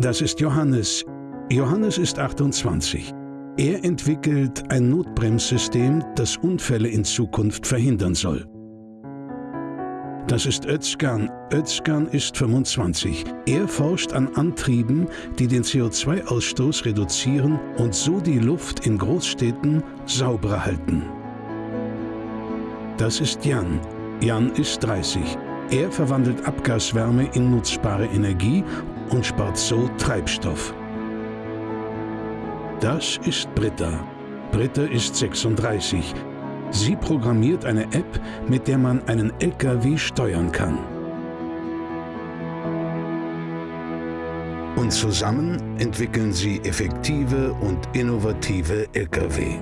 Das ist Johannes. Johannes ist 28. Er entwickelt ein Notbremssystem, das Unfälle in Zukunft verhindern soll. Das ist Özkan. Özkan ist 25. Er forscht an Antrieben, die den CO2-Ausstoß reduzieren und so die Luft in Großstädten sauberer halten. Das ist Jan. Jan ist 30. Er verwandelt Abgaswärme in nutzbare Energie und spart so Treibstoff. Das ist Britta. Britta ist 36. Sie programmiert eine App, mit der man einen LKW steuern kann. Und zusammen entwickeln sie effektive und innovative LKW.